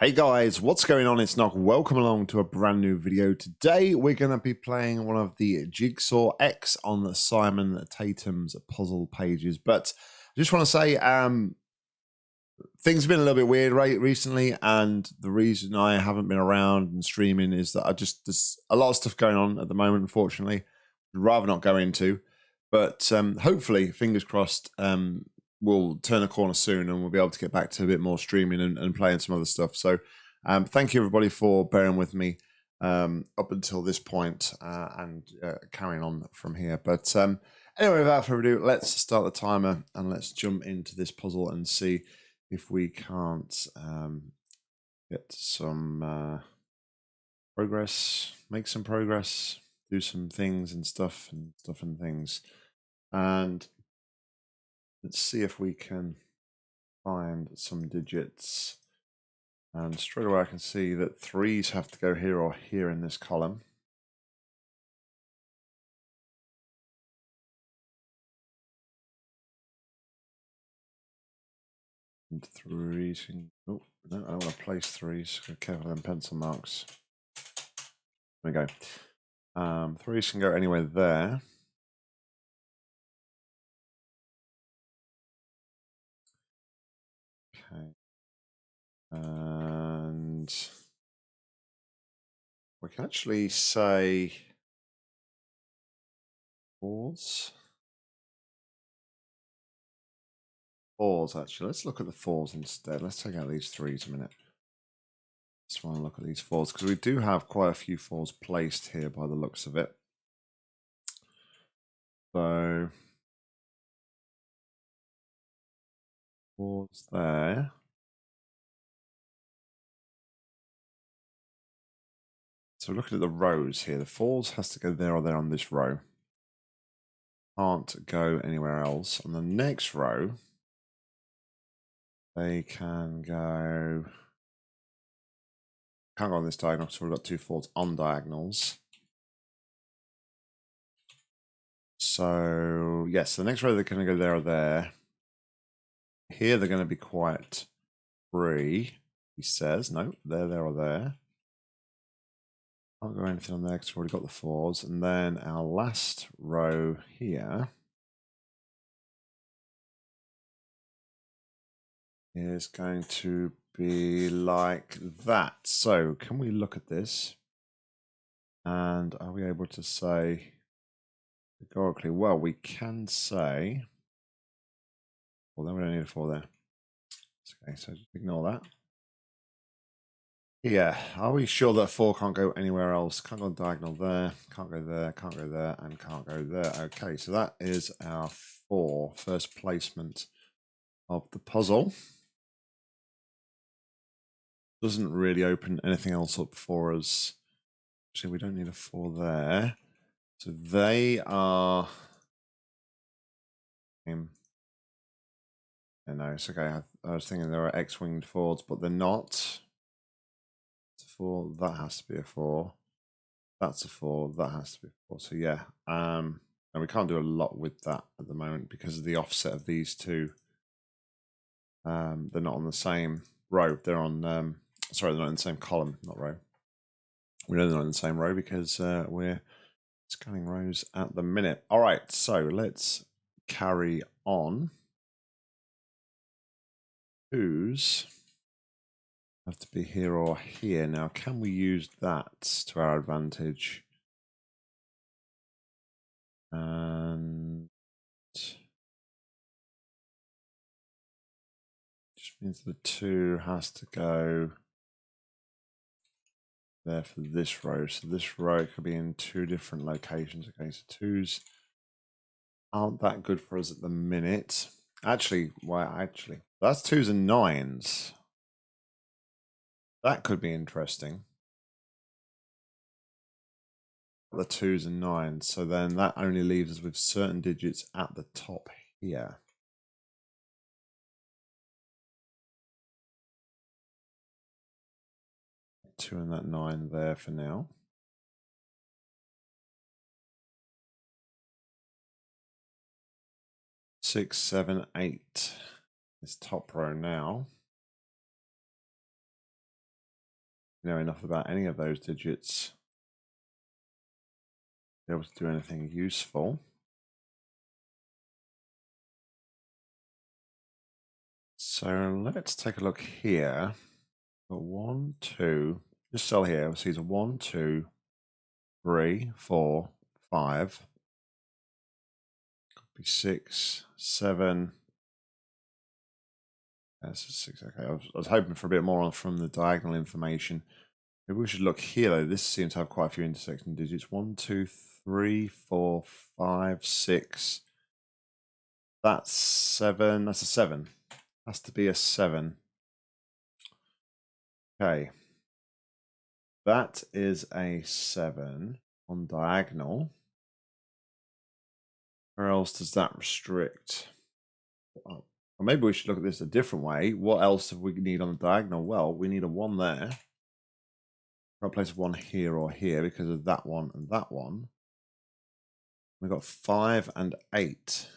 Hey guys, what's going on? It's Nog. Welcome along to a brand new video. Today we're going to be playing one of the Jigsaw X on the Simon Tatham's puzzle pages. But I just want to say, um, things have been a little bit weird right recently, and the reason I haven't been around and streaming is that I just there's a lot of stuff going on at the moment. Unfortunately, I'd rather not go into. But um, hopefully, fingers crossed, um, we'll turn a corner soon and we'll be able to get back to a bit more streaming and, and playing some other stuff. So um, thank you everybody for bearing with me um, up until this point, uh, and uh, carrying on from here. But um, anyway, without further ado, let's start the timer and let's jump into this puzzle and see if we can't um, get some uh, progress, make some progress, do some things and stuff and stuff and things. And Let's see if we can find some digits. And straight away I can see that threes have to go here or here in this column. And threes oh, no, I want to place threes. Careful them pencil marks. There we go. Um, threes can go anywhere there. Okay. And we can actually say fours. Fours, actually. Let's look at the fours instead. Let's take out these threes a minute. Just want to look at these fours because we do have quite a few fours placed here by the looks of it. So fours there. So looking at the rows here, the fours has to go there or there on this row. Can't go anywhere else. On the next row, they can go. Can't go on this diagonal so we've got two fours on diagonals. So yes, the next row they're going to go there or there. Here they're going to be quite free, he says. No, they're there or there. Can't go anything on there because we've already got the fours. And then our last row here is going to be like that. So can we look at this? And are we able to say categorically? Well, we can say then we don't need a four there. Okay, so just ignore that. Yeah, are we sure that four can't go anywhere else? Can't go diagonal there, can't go there, can't go there, and can't go there. Okay, so that is our four first placement of the puzzle. Doesn't really open anything else up for us. Actually, we don't need a four there. So they are. No, it's okay. I, I was thinking there are X-winged Fords, but they're not. It's a four. That has to be a four. That's a four. That has to be four. So yeah, um, and we can't do a lot with that at the moment because of the offset of these two. Um, they're not on the same row. They're on. Um, sorry, they're not in the same column, not row. We know they're not in the same row because uh, we're scanning rows at the minute. All right, so let's carry on whose have to be here or here. Now, can we use that to our advantage? And just means the two has to go there for this row. So this row could be in two different locations. Okay, so twos aren't that good for us at the minute. Actually, why? Actually, that's twos and nines. That could be interesting. The twos and nines. So then that only leaves us with certain digits at the top here. Two and that nine there for now. Six, seven, eight this top row now. You know enough about any of those digits to be able to do anything useful. So let's take a look here. Got one, two, just cell here, We see it's a one, two, three, four, five. Could be six, seven. That's six. Okay, I was, I was hoping for a bit more from the diagonal information. Maybe we should look here though. This seems to have quite a few intersecting digits. One, two, three, four, five, six. That's seven. That's a seven. Has to be a seven. Okay. That is a seven on diagonal. Where else does that restrict? Uh, or maybe we should look at this a different way. What else do we need on the diagonal? Well, we need a one there. I'll place one here or here because of that one and that one. We've got five and eight.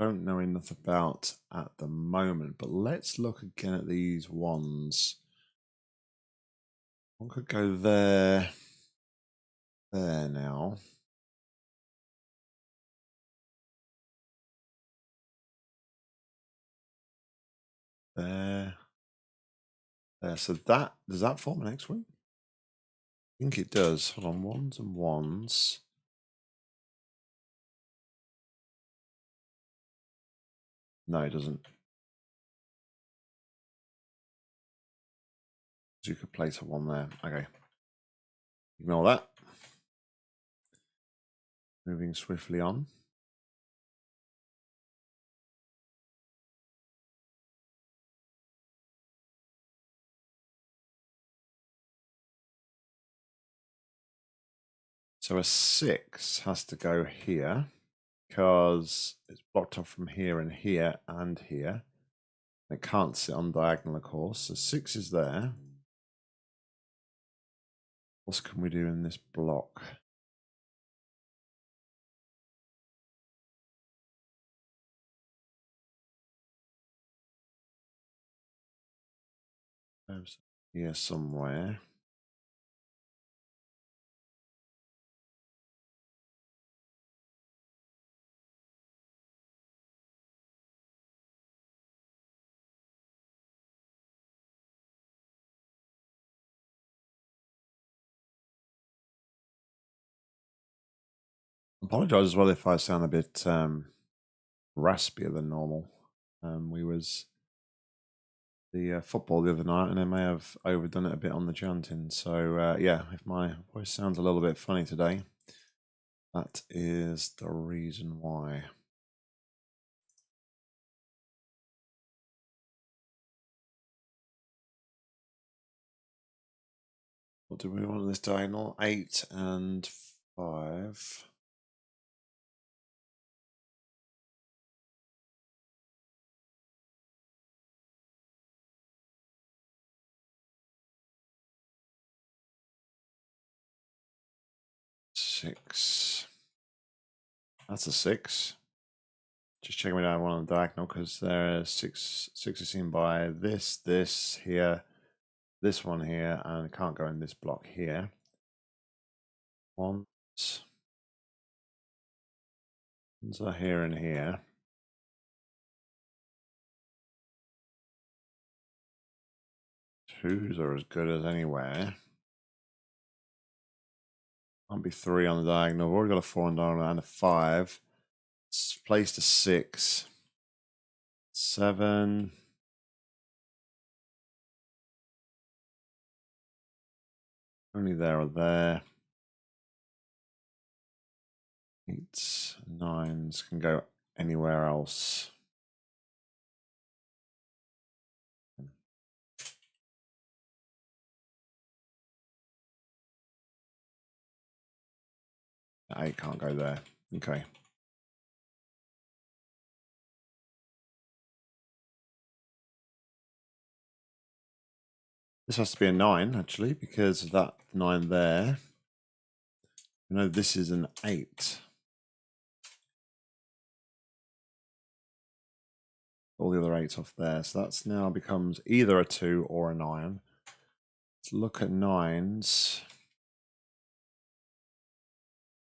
Don't know enough about at the moment, but let's look again at these ones. One could go there, there now. There. There. So that, does that form an X-wing? I think it does. Hold on, ones and ones. No, it doesn't. you could place a one there. Okay. Ignore that. Moving swiftly on. So a six has to go here because it's blocked off from here and here and here. It can't sit on diagonal, of course. So six is there. What can we do in this block? Here somewhere. Apologize as well if I sound a bit um, raspier than normal. Um, we was the uh, football the other night, and I may have overdone it a bit on the chanting. So uh, yeah, if my voice sounds a little bit funny today, that is the reason why. What do we want on this diagonal? Eight and five. Six. That's a six. Just checking we don't one on the diagonal because there's six six is seen by this, this here, this one here, and can't go in this block here. Ones. Ones are here and here. Twos are as good as anywhere. Can't be three on the diagonal. We've already got a four on the diagonal and a five. It's placed a six. Seven. Only there or there. Eights, nines can go anywhere else. I can't go there. Okay. This has to be a 9, actually, because of that 9 there. You know, this is an 8. all the other eights off there. So that's now becomes either a two or a nine. Let's look at nines.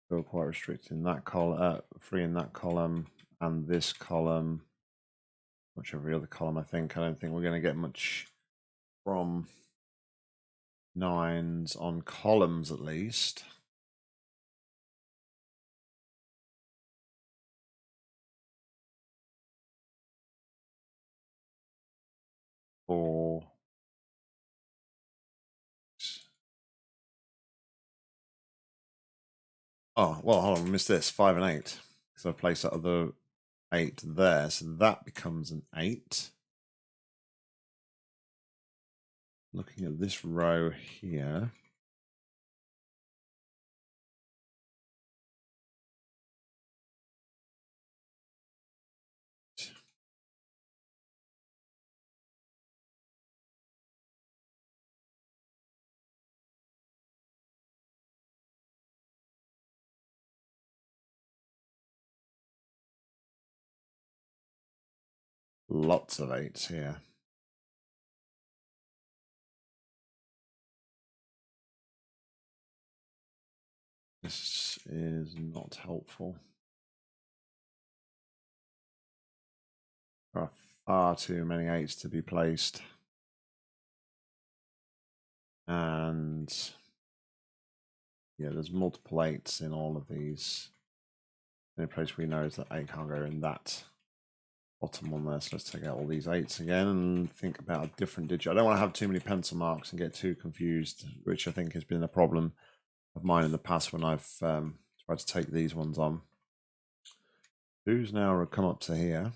Feel quite restricting that column, uh, free in that column and this column. Much every other column, I think. I don't think we're going to get much from nines on columns at least. Four. Oh, well, hold on, I missed this. Five and eight. So I've placed that other eight there. So that becomes an eight. Looking at this row here. Lots of eights here. This is not helpful. There are far too many eights to be placed. And yeah, there's multiple eights in all of these. The only place we know is that eight can't go in that bottom one there. So let's take out all these eights again and think about a different digit. I don't want to have too many pencil marks and get too confused, which I think has been a problem of mine in the past when I've um, tried to take these ones on. Who's now come up to here?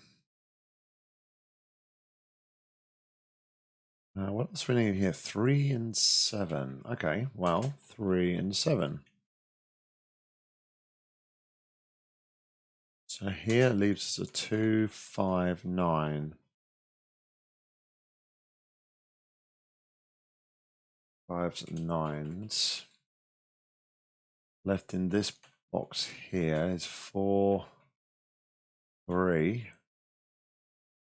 Uh, what else we need here? Three and seven. Okay, well, three and seven. So here leaves us a two, five, nine. Fives and nines left in this box here is four, three,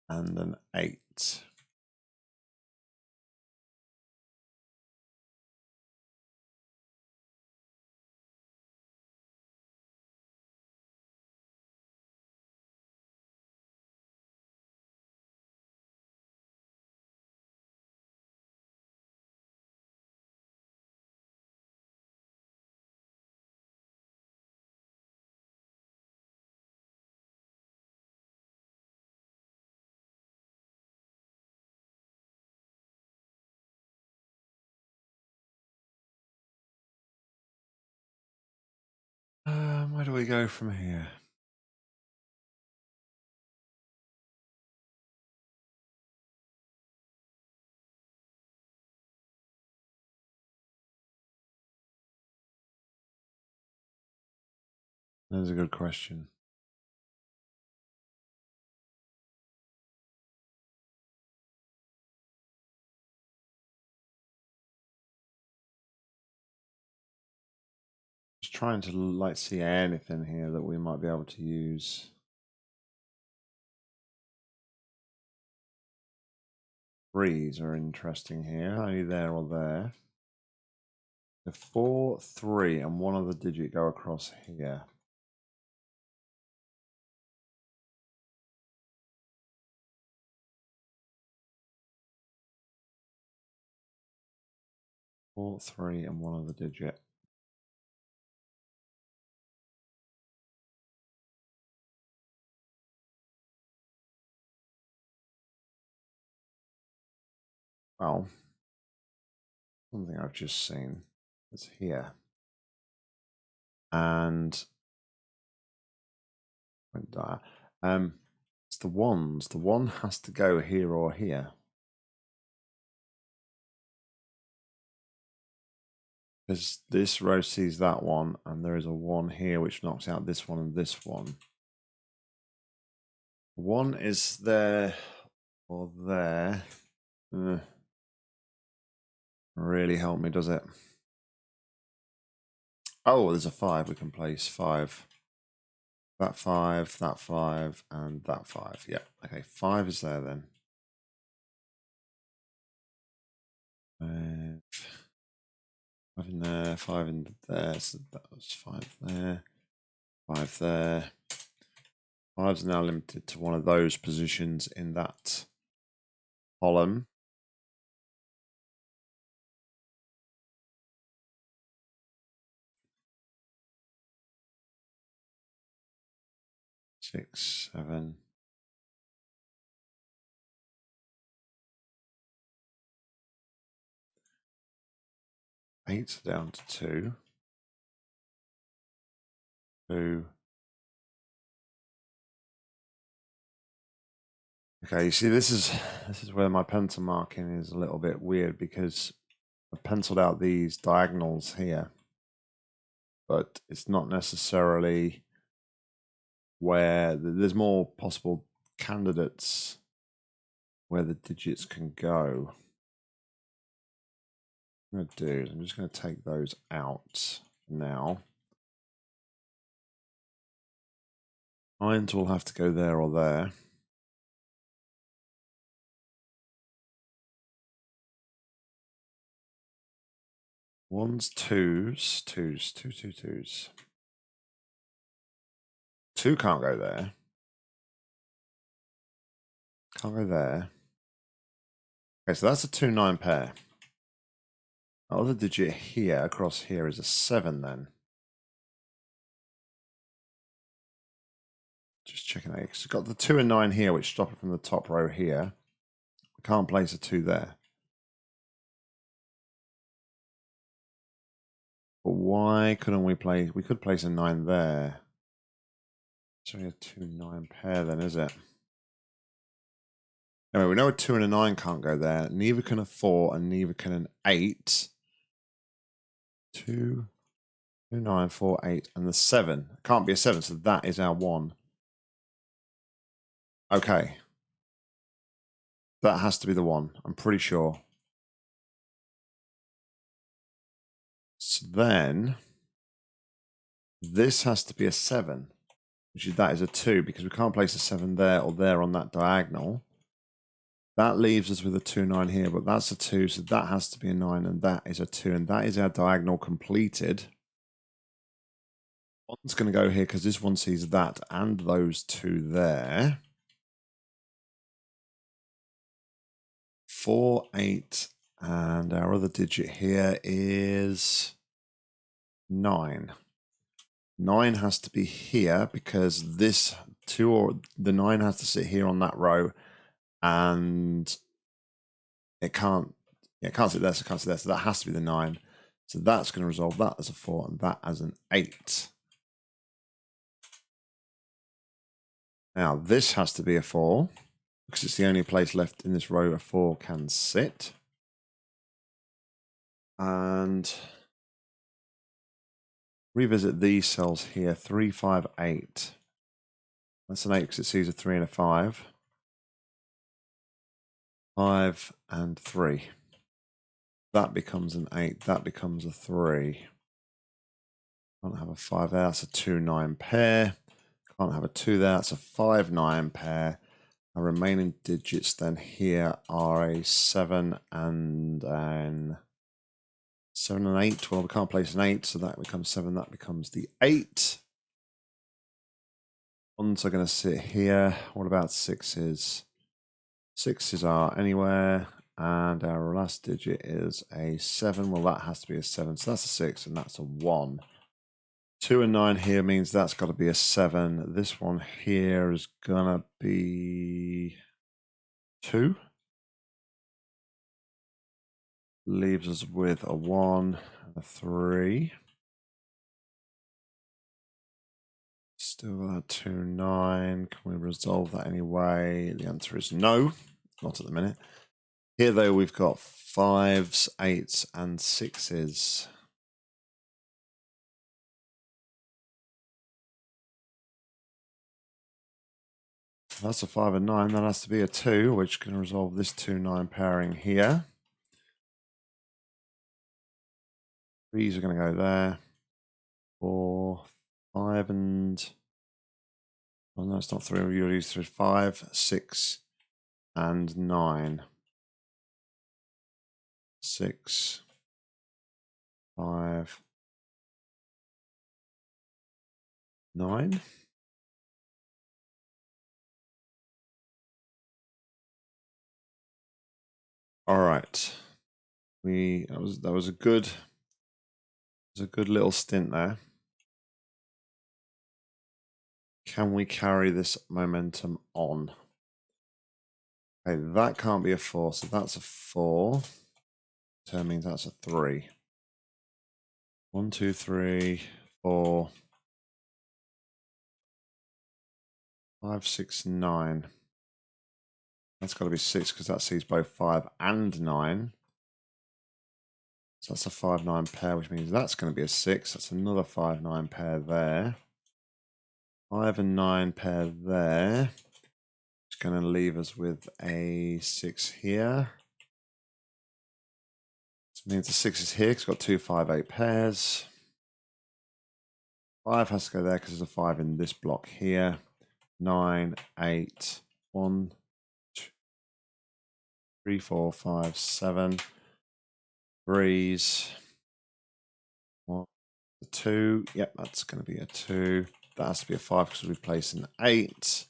and an eight. Where do we go from here? That's a good question. Trying to like see anything here that we might be able to use. Threes are interesting here, only there or there. The four, three, and one other digit go across here. Four, three, and one other digit. Well, something I've just seen is here. And um, it's the ones. The one has to go here or here. Because this row sees that one, and there is a one here which knocks out this one and this one. One is there or there. Uh, really help me, does it? Oh, there's a five. We can place five. That five, that five, and that five. Yeah. Okay, five is there then. Five, five in there, five in there. So that was five there, five there. Five's now limited to one of those positions in that column. Six, seven. Eight down to two. Two. Okay, you see this is this is where my pencil marking is a little bit weird because I've penciled out these diagonals here, but it's not necessarily where there's more possible candidates where the digits can go. I'm going to do is I'm just going to take those out now. Irons will have to go there or there. Ones, twos, twos, two, two, twos. Two can't go there. Can't go there. Okay, so that's a two nine pair. The other digit here across here is a seven then. Just checking out. It's got the two and nine here, which stop it from the top row here. We can't place a two there. But why couldn't we play? We could place a nine there. It's only a two nine pair, then, is it? Anyway, we know a two and a nine can't go there. Neither can a four, and neither can an eight. Two, two, nine, four, eight, and the seven can't be a seven, so that is our one. Okay, that has to be the one. I'm pretty sure. So then this has to be a 7, which is that is a 2 because we can't place a 7 there or there on that diagonal. That leaves us with a 2, 9 here, but that's a 2, so that has to be a 9, and that is a 2, and that is our diagonal completed. One's going to go here because this one sees that and those two there. 4, 8, and our other digit here is nine. Nine has to be here because this two or the nine has to sit here on that row and it can't it can't sit there, so it can't sit there. So that has to be the nine. So that's going to resolve that as a four and that as an eight. Now this has to be a four because it's the only place left in this row a four can sit. And revisit these cells here, three, five, eight. That's an eight because it sees a three and a five. Five and three. That becomes an eight. That becomes a three. Can't have a five there. That's a two, nine pair. Can't have a two there. That's a five, nine pair. Our remaining digits then here are a seven and an Seven and eight. Well, we can't place an eight, so that becomes seven. That becomes the eight. Ones are going to sit here. What about sixes? Sixes are anywhere. And our last digit is a seven. Well, that has to be a seven. So that's a six, and that's a one. Two and nine here means that's got to be a seven. This one here is going to be two. Leaves us with a one a three. Still got two nine. Can we resolve that anyway? The answer is no, not at the minute. Here though, we've got fives, eights, and sixes. That's a five and nine. That has to be a two, which can resolve this two nine pairing here. Threes are going to go there. Four, five, and Oh no, it's not three. We use three, five, six, and nine. Six, five, nine. All right. We that was that was a good was a good little stint there. Can we carry this momentum on? Okay, that can't be a four, so that's a four. Turn means that's a three. One, two, three, four, five, six, nine. That's got to be six because that sees both five and nine. So that's a five nine pair, which means that's going to be a six. That's another five nine pair there. Five and nine pair there. It's going to leave us with a six here. This means the six is here because it's got two five eight pairs. Five has to go there because there's a five in this block here. Nine, eight, one, three, four, five, seven. Breeze. One, two. Yep, that's going to be a two. That has to be a five because we place an eight.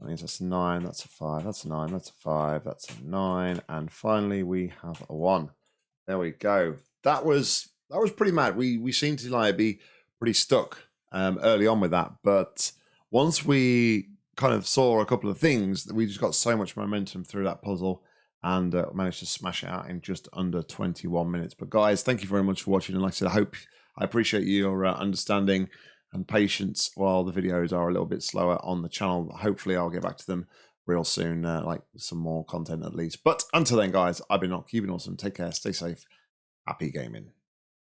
That means that's a nine. That's a five. That's a nine. That's a five. That's a nine. And finally, we have a one. There we go. That was that was pretty mad. We we seemed to like be pretty stuck um, early on with that, but once we kind of saw a couple of things, we just got so much momentum through that puzzle and uh, managed to smash it out in just under 21 minutes. But guys, thank you very much for watching. And like I said, I hope I appreciate your uh, understanding and patience while the videos are a little bit slower on the channel. Hopefully, I'll get back to them real soon, uh, like some more content at least. But until then, guys, I've been not keeping awesome. Take care, stay safe, happy gaming.